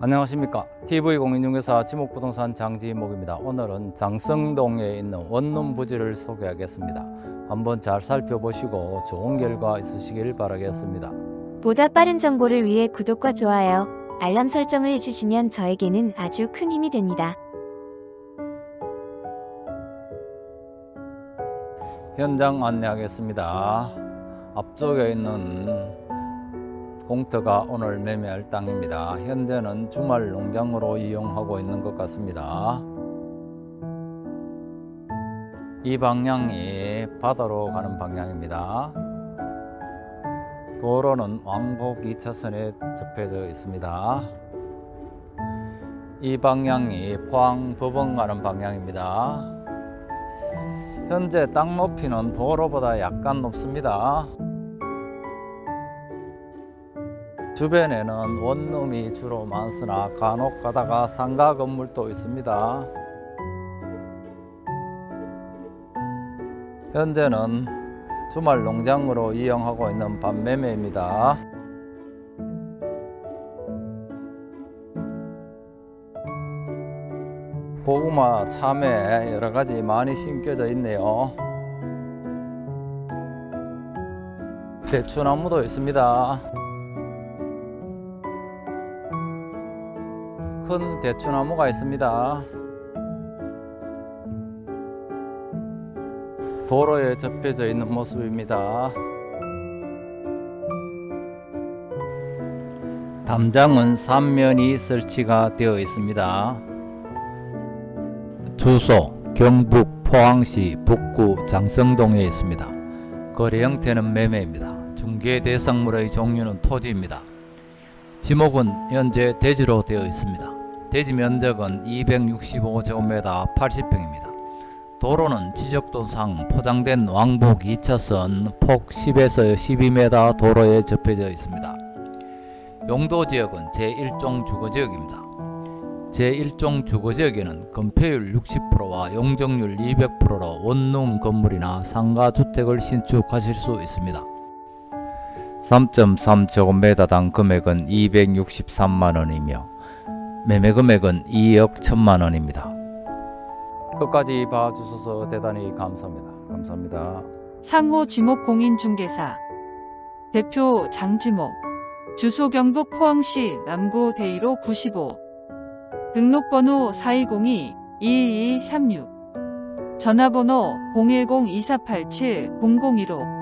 안녕하십니까. TV공인중개사 지목부동산 장지목입니다. 오늘은 장성동에 있는 원룸 부지를 소개하겠습니다. 한번 잘 살펴보시고 좋은 결과 있으시길 바라겠습니다. 보다 빠른 정보를 위해 구독과 좋아요, 알람 설정을 해주시면 저에게는 아주 큰 힘이 됩니다. 현장 안내하겠습니다. 앞쪽에 있는 공터가 오늘 매매할 땅입니다. 현재는 주말 농장으로 이용하고 있는 것 같습니다. 이 방향이 바다로 가는 방향입니다. 도로는 왕복 2차선에 접해져 있습니다. 이 방향이 포항 법원 가는 방향입니다. 현재 땅 높이는 도로보다 약간 높습니다. 주변에는 원룸이 주로 많으나 간혹 가다가 상가 건물도 있습니다. 현재는 주말 농장으로 이용하고 있는 밤매매입니다. 고구마, 참외 여러 가지 많이 심겨져 있네요. 대추나무도 있습니다. 큰 대추나무가 있습니다. 도로에 접혀져 있는 모습입니다. 담장은 3면이 설치가 되어 있습니다. 주소 경북 포항시 북구 장성동에 있습니다. 거래 형태는 매매입니다. 중개 대상물의 종류는 토지입니다. 지목은 현재 대지로 되어 있습니다. 대지 면적은 265제곱미터 80평입니다. 도로는 지적도상 포장된 왕복 2차선 폭 10에서 12m 도로에 접해져 있습니다. 용도지역은 제1종 주거지역입니다. 제1종 주거지역에는 건폐율 60%와 용적률 200%로 원룸 건물이나 상가주택을 신축하실 수 있습니다. 3.3제곱미터당 금액은 263만원이며 매매 금액은 2억 1천만 원입니다. 끝까지 봐주셔서 대단히 감사합니다. 감사합니다. 상호 지목 공인중개사 대표 장지목 주소 경북 포항시 남구 대이로 95 등록번호 4202-2236 전화번호 010-2487-0015